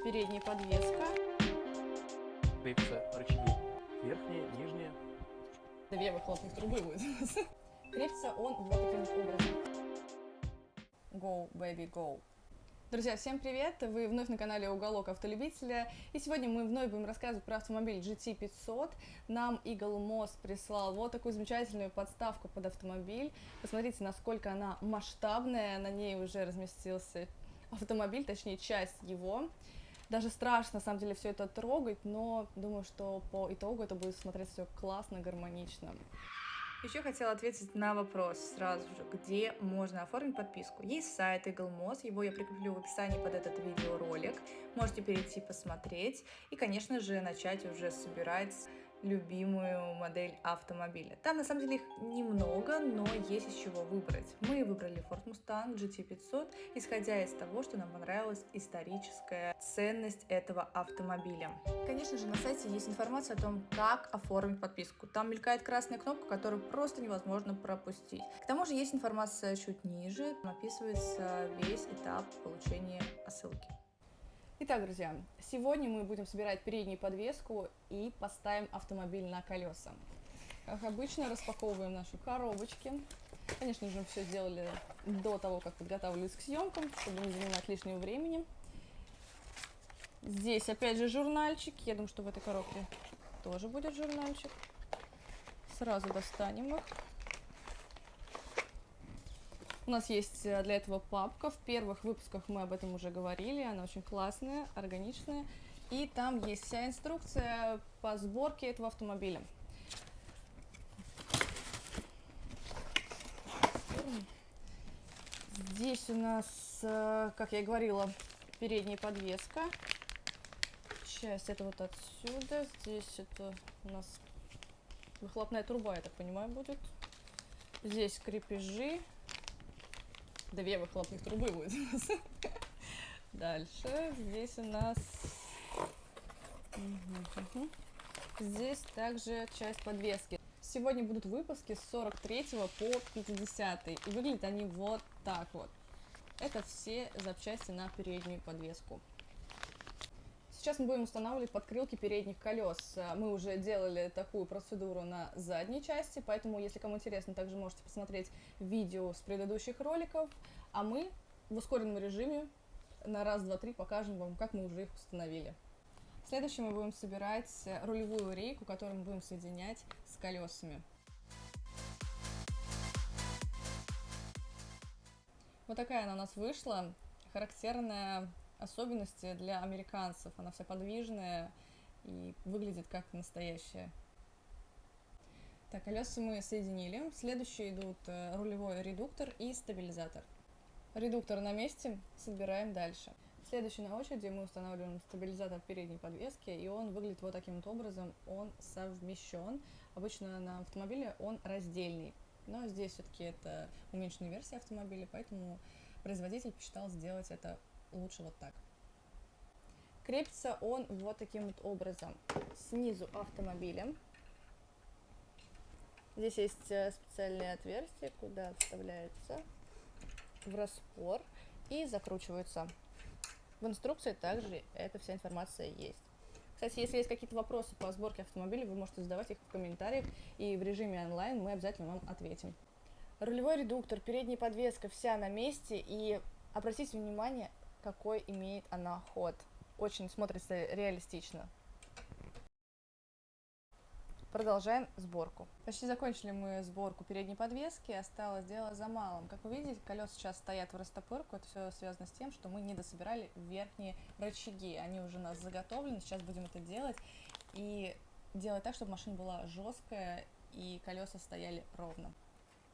передняя подвеска. Крепятся рычаги верхние, нижние. Две выхлопных трубы будет. Крепится он вот таким образом. Go, baby, go. Друзья, всем привет! Вы вновь на канале Уголок Автолюбителя. И сегодня мы вновь будем рассказывать про автомобиль GT500. Нам Eagle Moss прислал вот такую замечательную подставку под автомобиль. Посмотрите, насколько она масштабная. На ней уже разместился автомобиль, точнее часть его. Даже страшно, на самом деле, все это трогать, но думаю, что по итогу это будет смотреться все классно, гармонично. Еще хотела ответить на вопрос сразу же, где можно оформить подписку. Есть сайт Eagle Moss, его я прикреплю в описании под этот видеоролик. Можете перейти посмотреть и, конечно же, начать уже собирать любимую модель автомобиля. Там на самом деле их немного, но есть из чего выбрать. Мы выбрали Ford Mustang GT500, исходя из того, что нам понравилась историческая ценность этого автомобиля. Конечно же, на сайте есть информация о том, как оформить подписку. Там мелькает красная кнопка, которую просто невозможно пропустить. К тому же есть информация чуть ниже, описывается весь этап получения посылки. Итак, друзья, сегодня мы будем собирать переднюю подвеску и поставим автомобиль на колеса. Как обычно, распаковываем наши коробочки. Конечно же, все сделали до того, как подготавливались к съемкам, чтобы не занимать лишнего времени. Здесь, опять же, журнальчик. Я думаю, что в этой коробке тоже будет журнальчик. Сразу достанем их. У нас есть э, для этого папка. В первых выпусках мы об этом уже говорили. Она очень классная, органичная. И там есть вся инструкция по сборке этого автомобиля. Здесь у нас, э, как я и говорила, передняя подвеска. Часть это вот отсюда. Здесь это у нас выхлопная труба, я так понимаю, будет. Здесь крепежи. Две выхлопных трубы будет у нас. Дальше. Здесь у нас... Здесь также часть подвески. Сегодня будут выпуски с 43 по 50. И выглядят они вот так вот. Это все запчасти на переднюю подвеску. Сейчас мы будем устанавливать подкрылки передних колес. Мы уже делали такую процедуру на задней части, поэтому, если кому интересно, также можете посмотреть видео с предыдущих роликов. А мы в ускоренном режиме на раз, два, три покажем вам, как мы уже их установили. Следующим мы будем собирать рулевую рейку, которую мы будем соединять с колесами. Вот такая она у нас вышла, характерная особенности для американцев. Она вся подвижная и выглядит как настоящая. Так, колеса мы соединили. Следующие идут э, рулевой редуктор и стабилизатор. Редуктор на месте, собираем дальше. Следующий на очереди мы устанавливаем стабилизатор передней подвески, и он выглядит вот таким вот образом, он совмещен. Обычно на автомобиле он раздельный, но здесь все-таки это уменьшенная версия автомобиля, поэтому производитель посчитал сделать это лучше вот так. Крепится он вот таким вот образом. Снизу автомобиля. Здесь есть э, специальные отверстия, куда вставляется в распор и закручивается. В инструкции также эта вся информация есть. Кстати, если есть какие-то вопросы по сборке автомобиля, вы можете задавать их в комментариях, и в режиме онлайн мы обязательно вам ответим. Рулевой редуктор, передняя подвеска, вся на месте, и обратите внимание, какой имеет она ход. Очень смотрится реалистично. Продолжаем сборку. Почти закончили мы сборку передней подвески, осталось дело за малым. Как вы видите, колеса сейчас стоят в растопырку, это все связано с тем, что мы не дособирали верхние рычаги. Они уже у нас заготовлены, сейчас будем это делать и делать так, чтобы машина была жесткая и колеса стояли ровно.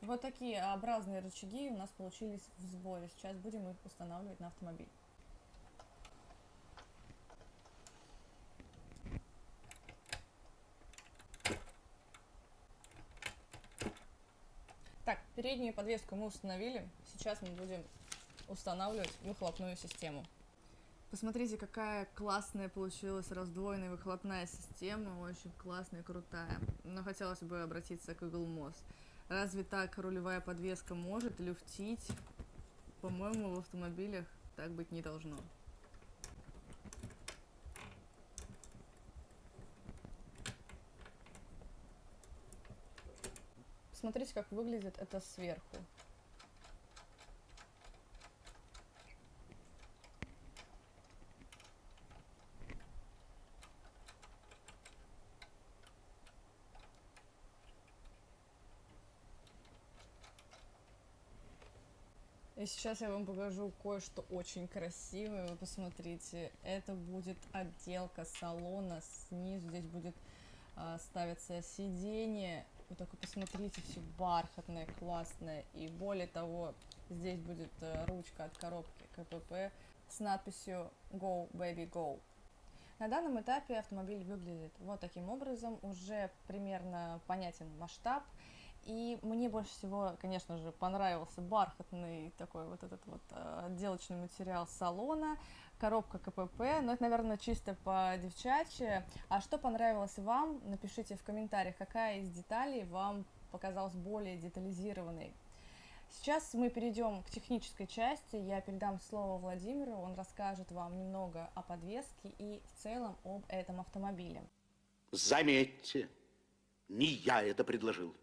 Вот такие образные рычаги у нас получились в сборе. Сейчас будем их устанавливать на автомобиль. Так, переднюю подвеску мы установили. Сейчас мы будем устанавливать выхлопную систему. Посмотрите, какая классная получилась раздвоенная выхлопная система, очень классная, крутая. Но хотелось бы обратиться к Google Moss. Разве так рулевая подвеска может люфтить? По-моему, в автомобилях так быть не должно. Посмотрите, как выглядит это сверху. И сейчас я вам покажу кое-что очень красивое. Вы посмотрите, это будет отделка салона. Снизу здесь будет а, ставиться сиденье. Вы только посмотрите, все бархатное, классное. И более того, здесь будет а, ручка от коробки КПП с надписью Go Baby Go. На данном этапе автомобиль выглядит вот таким образом. Уже примерно понятен масштаб. И мне больше всего, конечно же, понравился бархатный такой вот этот вот э, отделочный материал салона, коробка КПП, но это, наверное, чисто по девчачьи. А что понравилось вам, напишите в комментариях, какая из деталей вам показалась более детализированной. Сейчас мы перейдем к технической части. Я передам слово Владимиру, он расскажет вам немного о подвеске и в целом об этом автомобиле. Заметьте, не я это предложил.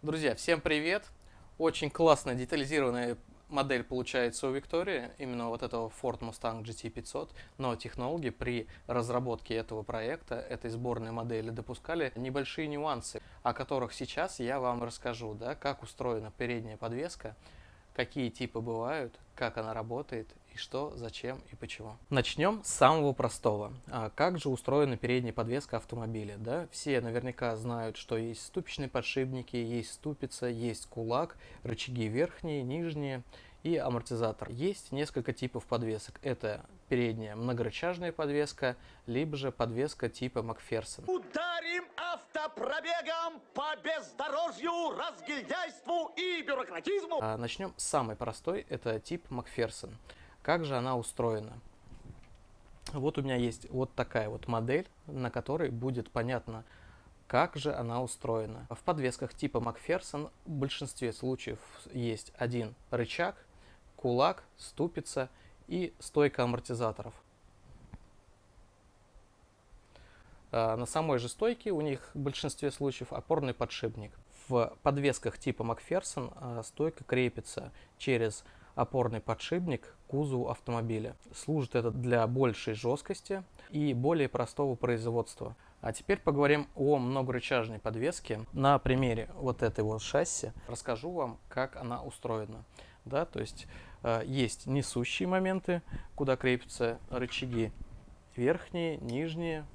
Друзья, всем привет! Очень классная детализированная модель получается у Виктории, именно вот этого Ford Mustang GT500, но технологи при разработке этого проекта, этой сборной модели, допускали небольшие нюансы, о которых сейчас я вам расскажу, да, как устроена передняя подвеска, какие типы бывают, как она работает что, зачем и почему. Начнем с самого простого. А как же устроена передняя подвеска автомобиля? Да? Все наверняка знают, что есть ступичные подшипники, есть ступица, есть кулак, рычаги верхние, нижние и амортизатор. Есть несколько типов подвесок. Это передняя многорычажная подвеска, либо же подвеска типа Макферсон. Ударим автопробегом по бездорожью, разгильдяйству и бюрократизму. А начнем с самой простой, это тип Макферсон. Как же она устроена? Вот у меня есть вот такая вот модель, на которой будет понятно, как же она устроена. В подвесках типа Макферсон в большинстве случаев есть один рычаг, кулак, ступица и стойка амортизаторов. А, на самой же стойке у них в большинстве случаев опорный подшипник. В подвесках типа Макферсон а, стойка крепится через опорный подшипник к кузову автомобиля. Служит это для большей жесткости и более простого производства. А теперь поговорим о многорычажной подвеске. На примере вот этой вот шасси расскажу вам, как она устроена. Да, то есть э, есть несущие моменты, куда крепятся рычаги верхние, нижние,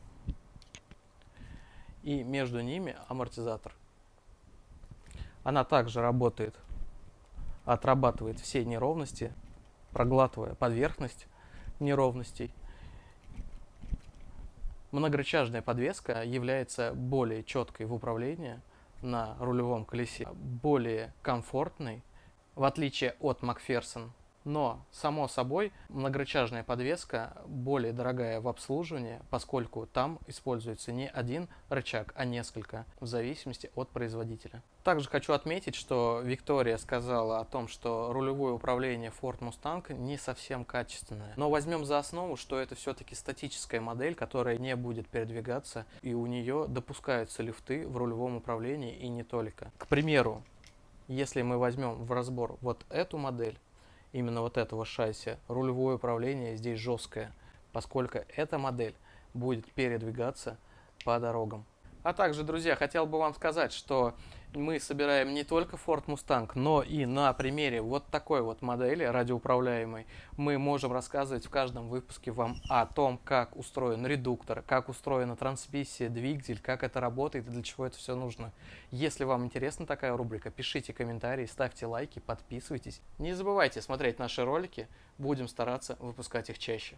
и между ними амортизатор. Она также работает отрабатывает все неровности, проглатывая поверхность неровностей. Многорычажная подвеска является более четкой в управлении на рулевом колесе, более комфортной, в отличие от Макферсон но, само собой, многорычажная подвеска более дорогая в обслуживании, поскольку там используется не один рычаг, а несколько, в зависимости от производителя. Также хочу отметить, что Виктория сказала о том, что рулевое управление Ford Mustang не совсем качественное. Но возьмем за основу, что это все-таки статическая модель, которая не будет передвигаться, и у нее допускаются лифты в рулевом управлении и не только. К примеру, если мы возьмем в разбор вот эту модель, именно вот этого шасси, рулевое управление здесь жесткое, поскольку эта модель будет передвигаться по дорогам. А также, друзья, хотел бы вам сказать, что мы собираем не только Ford Mustang, но и на примере вот такой вот модели радиоуправляемой мы можем рассказывать в каждом выпуске вам о том, как устроен редуктор, как устроена трансмиссия, двигатель, как это работает и для чего это все нужно. Если вам интересна такая рубрика, пишите комментарии, ставьте лайки, подписывайтесь. Не забывайте смотреть наши ролики, будем стараться выпускать их чаще.